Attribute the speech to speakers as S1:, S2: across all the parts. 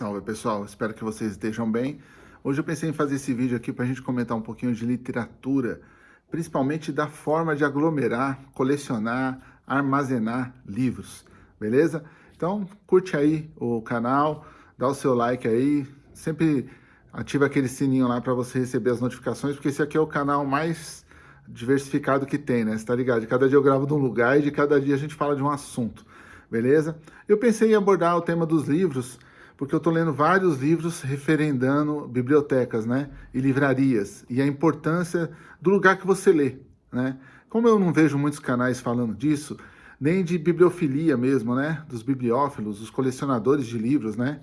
S1: Salve pessoal, espero que vocês estejam bem. Hoje eu pensei em fazer esse vídeo aqui para a gente comentar um pouquinho de literatura, principalmente da forma de aglomerar, colecionar, armazenar livros, beleza? Então curte aí o canal, dá o seu like aí, sempre ativa aquele sininho lá para você receber as notificações, porque esse aqui é o canal mais diversificado que tem, né? Você tá ligado? De cada dia eu gravo de um lugar e de cada dia a gente fala de um assunto, beleza? Eu pensei em abordar o tema dos livros, porque eu estou lendo vários livros referendando bibliotecas né, e livrarias, e a importância do lugar que você lê. Né? Como eu não vejo muitos canais falando disso, nem de bibliofilia mesmo, né, dos bibliófilos, os colecionadores de livros, né?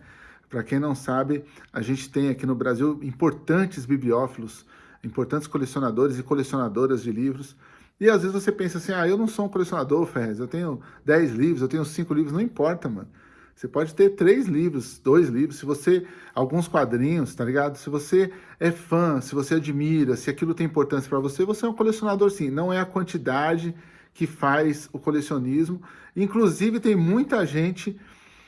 S1: Para quem não sabe, a gente tem aqui no Brasil importantes bibliófilos, importantes colecionadores e colecionadoras de livros, e às vezes você pensa assim, ah, eu não sou um colecionador, Ferrez, eu tenho 10 livros, eu tenho 5 livros, não importa, mano. Você pode ter três livros, dois livros, se você, alguns quadrinhos, tá ligado? Se você é fã, se você admira, se aquilo tem importância para você, você é um colecionador sim. Não é a quantidade que faz o colecionismo. Inclusive tem muita gente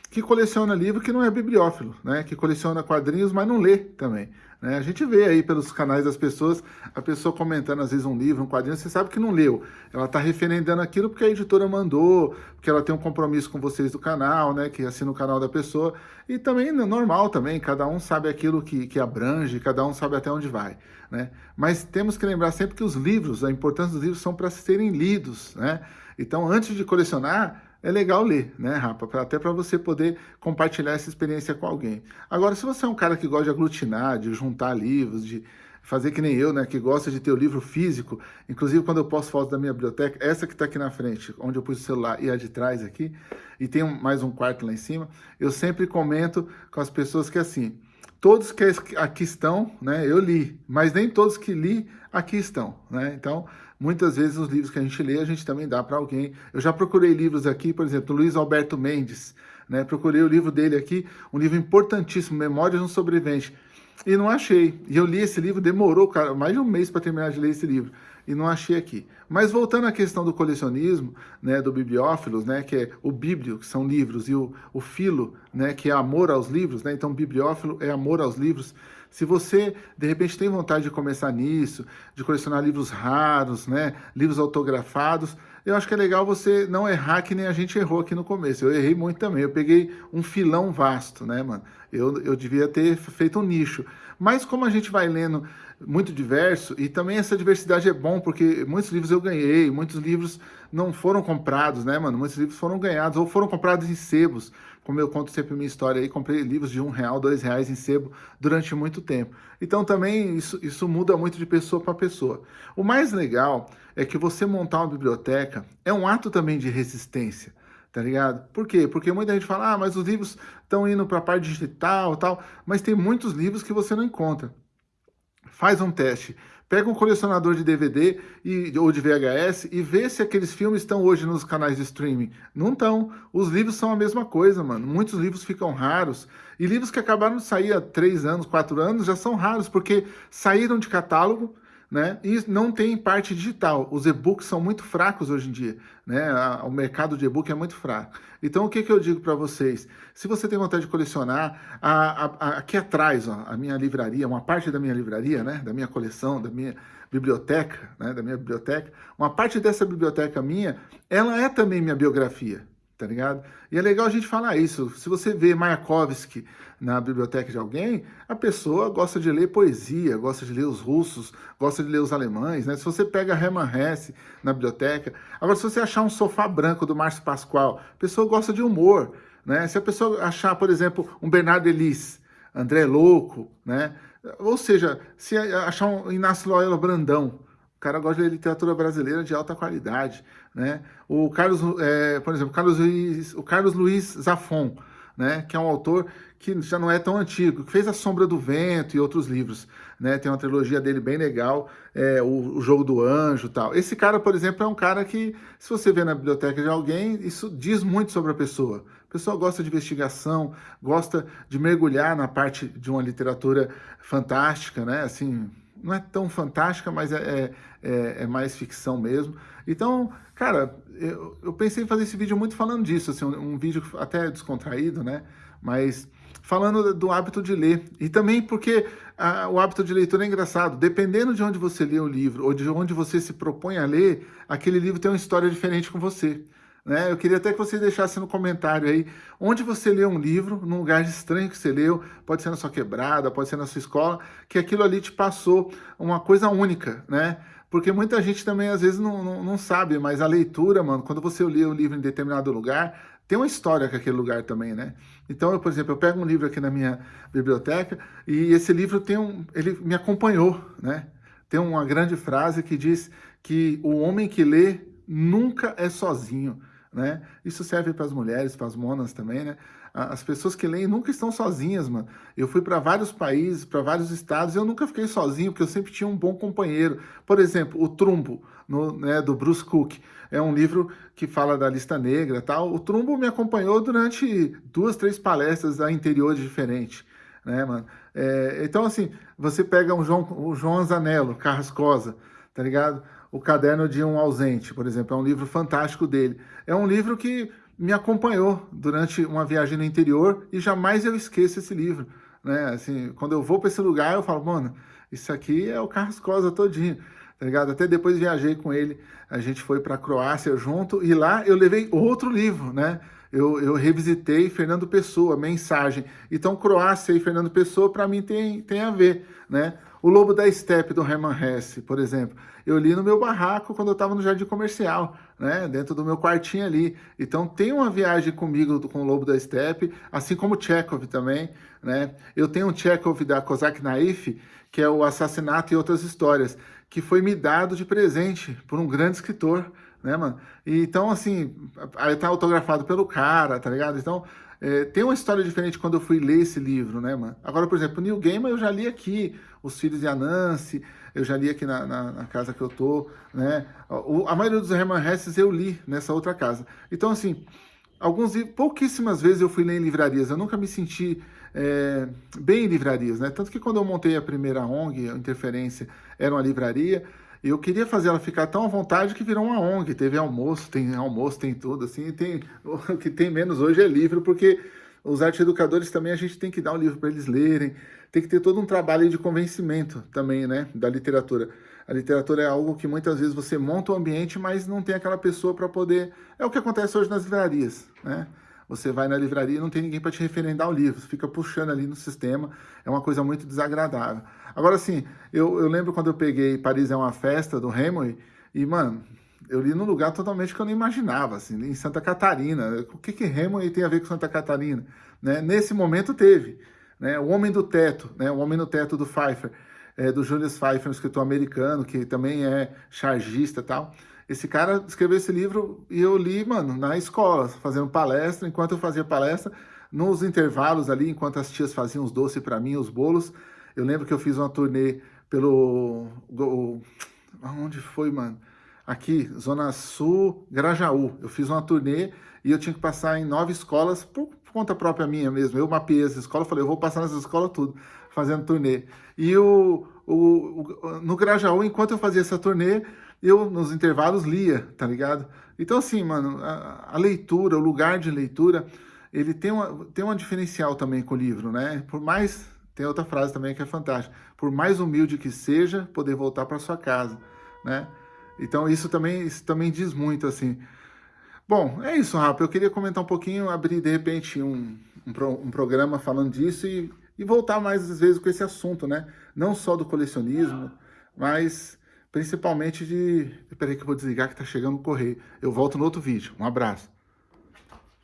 S1: que coleciona livro que não é bibliófilo, né? Que coleciona quadrinhos, mas não lê também. Né? A gente vê aí pelos canais das pessoas, a pessoa comentando às vezes um livro, um quadrinho, você sabe que não leu. Ela está referendando aquilo porque a editora mandou, porque ela tem um compromisso com vocês do canal, né? Que assina o canal da pessoa. E também é normal também, cada um sabe aquilo que, que abrange, cada um sabe até onde vai. Né? Mas temos que lembrar sempre que os livros, a importância dos livros são para serem lidos. Né? Então, antes de colecionar, é legal ler, né, Rapa? Até para você poder compartilhar essa experiência com alguém. Agora, se você é um cara que gosta de aglutinar, de juntar livros, de fazer que nem eu, né, que gosta de ter o livro físico, inclusive quando eu posto fotos da minha biblioteca, essa que está aqui na frente, onde eu pus o celular e a de trás aqui, e tem mais um quarto lá em cima, eu sempre comento com as pessoas que assim, todos que aqui estão, né, eu li, mas nem todos que li aqui estão, né? Então, muitas vezes os livros que a gente lê, a gente também dá para alguém. Eu já procurei livros aqui, por exemplo, Luiz Alberto Mendes, né? Procurei o livro dele aqui, um livro importantíssimo, Memórias de um Sobrevivente, e não achei. E eu li esse livro, demorou cara, mais de um mês para terminar de ler esse livro e não achei aqui. Mas voltando à questão do colecionismo, né, do bibliófilos, né, que é o bíblio, que são livros, e o, o filo, né, que é amor aos livros, né, então bibliófilo é amor aos livros. Se você, de repente, tem vontade de começar nisso, de colecionar livros raros, né, livros autografados, eu acho que é legal você não errar que nem a gente errou aqui no começo. Eu errei muito também, eu peguei um filão vasto, né, mano? Eu, eu devia ter feito um nicho. Mas como a gente vai lendo muito diverso, e também essa diversidade é bom, porque muitos livros eu ganhei, muitos livros não foram comprados, né, mano? Muitos livros foram ganhados, ou foram comprados em sebos, como eu conto sempre minha história aí, comprei livros de um real, dois reais em sebo durante muito tempo. Então também isso, isso muda muito de pessoa para pessoa. O mais legal é que você montar uma biblioteca é um ato também de resistência, tá ligado? Por quê? Porque muita gente fala, ah, mas os livros estão indo para a parte digital tal, mas tem muitos livros que você não encontra. Faz um teste. Pega um colecionador de DVD e, ou de VHS e vê se aqueles filmes estão hoje nos canais de streaming. Não estão. Os livros são a mesma coisa, mano. Muitos livros ficam raros. E livros que acabaram de sair há três anos, quatro anos, já são raros, porque saíram de catálogo, né? E não tem parte digital. Os e-books são muito fracos hoje em dia, né? O mercado de e-book é muito fraco. Então, o que, que eu digo para vocês? Se você tem vontade de colecionar, a, a, a, aqui atrás, ó, a minha livraria, uma parte da minha livraria, né? Da minha coleção, da minha biblioteca, né? Da minha biblioteca, uma parte dessa biblioteca minha, ela é também minha biografia tá ligado? E é legal a gente falar isso. Se você vê Mayakovsky na biblioteca de alguém, a pessoa gosta de ler poesia, gosta de ler os russos, gosta de ler os alemães, né? Se você pega Hermann Hesse na biblioteca... Agora, se você achar um sofá branco do Márcio Pascoal, a pessoa gosta de humor, né? Se a pessoa achar, por exemplo, um Bernardo Elis, André Louco, né? Ou seja, se achar um Inácio Loyola Brandão, o cara gosta de literatura brasileira de alta qualidade, né? O Carlos, é, por exemplo, Carlos Luiz, o Carlos Luiz Zafon, né? Que é um autor que já não é tão antigo, que fez A Sombra do Vento e outros livros, né? Tem uma trilogia dele bem legal, é, o, o, Jogo do Anjo e tal. Esse cara, por exemplo, é um cara que, se você vê na biblioteca de alguém, isso diz muito sobre a pessoa. A pessoa gosta de investigação, gosta de mergulhar na parte de uma literatura fantástica, né? Assim, não é tão fantástica, mas é, é, é, mais ficção mesmo. Então, cara, eu, eu, pensei em fazer esse vídeo muito falando disso, assim, um, um vídeo até descontraído, né? Mas falando do hábito de ler. E também porque ah, o hábito de leitura é engraçado. Dependendo de onde você lê o livro, ou de onde você se propõe a ler, aquele livro tem uma história diferente com você. Né? Eu queria até que você deixasse no comentário aí, onde você leu um livro, num lugar estranho que você leu, pode ser na sua quebrada, pode ser na sua escola, que aquilo ali te passou uma coisa única, né? Porque muita gente também, às vezes, não, não, não sabe, mas a leitura, mano, quando você lê o livro em determinado lugar, tem uma história com aquele lugar também, né? Então, eu, por exemplo, eu pego um livro aqui na minha biblioteca e esse livro tem um, ele me acompanhou, né? Tem uma grande frase que diz que o homem que lê nunca é sozinho, né? Isso serve para as mulheres, para as monas também, né? As pessoas que leem nunca estão sozinhas, mano. Eu fui para vários países, para vários estados, e eu nunca fiquei sozinho, porque eu sempre tinha um bom companheiro. Por exemplo, O Trumbo, no, né, do Bruce Cook. É um livro que fala da lista negra tal. O Trumbo me acompanhou durante duas, três palestras a interiores diferentes. Né, mano? É, então, assim, você pega um João, o João Anzanello, Carrascosa, tá ligado? O Caderno de um Ausente, por exemplo, é um livro fantástico dele. É um livro que me acompanhou durante uma viagem no interior e jamais eu esqueço esse livro. Né? Assim, quando eu vou para esse lugar, eu falo, mano, isso aqui é o Carlos Cosa todinho, tá ligado? Até depois viajei com ele, a gente foi para a Croácia junto e lá eu levei outro livro, né? Eu, eu revisitei Fernando Pessoa, Mensagem. Então, Croácia e Fernando Pessoa, para mim, tem, tem a ver, né? O Lobo da Steppe, do Herman Hesse, por exemplo, eu li no meu barraco quando eu estava no Jardim Comercial, né, dentro do meu quartinho ali. Então tem uma viagem comigo com o Lobo da Steppe, assim como Chekhov também, né. Eu tenho um Chekhov da Kozak Naif, que é o Assassinato e Outras Histórias, que foi me dado de presente por um grande escritor, né, mano? Então, assim, aí tá autografado pelo cara, tá ligado? Então, é, tem uma história diferente quando eu fui ler esse livro, né, mano? Agora, por exemplo, o Neil Gaiman eu já li aqui, Os Filhos de Anansi, eu já li aqui na, na, na casa que eu tô, né? O, a maioria dos Herman Hesses eu li nessa outra casa. Então, assim, alguns pouquíssimas vezes eu fui ler em livrarias, eu nunca me senti é, bem em livrarias, né? Tanto que quando eu montei a primeira ONG, a Interferência, era uma livraria, eu queria fazer ela ficar tão à vontade que virou uma ONG, teve almoço, tem almoço, tem tudo, assim, tem, o que tem menos hoje é livro, porque os arte educadores também a gente tem que dar um livro para eles lerem, tem que ter todo um trabalho de convencimento também, né, da literatura. A literatura é algo que muitas vezes você monta o ambiente, mas não tem aquela pessoa para poder... É o que acontece hoje nas livrarias, né? Você vai na livraria e não tem ninguém para te referendar o livro, você fica puxando ali no sistema, é uma coisa muito desagradável. Agora, assim, eu, eu lembro quando eu peguei Paris é uma Festa, do Hemingway, e, mano, eu li num lugar totalmente que eu não imaginava, assim, em Santa Catarina. O que que Hemingway tem a ver com Santa Catarina? Né? Nesse momento teve, né? O Homem do Teto, né? O Homem do Teto do Pfeiffer, é, do Julius Pfeiffer, um escritor americano, que também é chargista e tal. Esse cara escreveu esse livro e eu li, mano, na escola, fazendo palestra. Enquanto eu fazia palestra, nos intervalos ali, enquanto as tias faziam os doces para mim, os bolos, eu lembro que eu fiz uma turnê pelo... Onde foi, mano? Aqui, Zona Sul, Grajaú. Eu fiz uma turnê e eu tinha que passar em nove escolas, por, conta própria minha mesmo. Eu mapeei as escolas, falei, eu vou passar nessas escolas tudo, fazendo turnê. E o, o, o, no Grajaú, enquanto eu fazia essa turnê, eu, nos intervalos, lia, tá ligado? Então, assim, mano, a, a, leitura, o lugar de leitura, ele tem uma, tem uma diferencial também com o livro, né? Por mais... Tem outra frase também que é fantástica. Por mais humilde que seja, poder voltar para sua casa, né? Então, isso também, isso também diz muito, assim. Bom, é isso, Rafa. Eu queria comentar um pouquinho, abrir, de repente, um, um, pro, um programa falando disso e, e voltar mais, às vezes, com esse assunto, né? Não só do colecionismo, mas Principalmente de... Espera aí que eu vou desligar que tá chegando o correio. Eu volto no outro vídeo. Um abraço.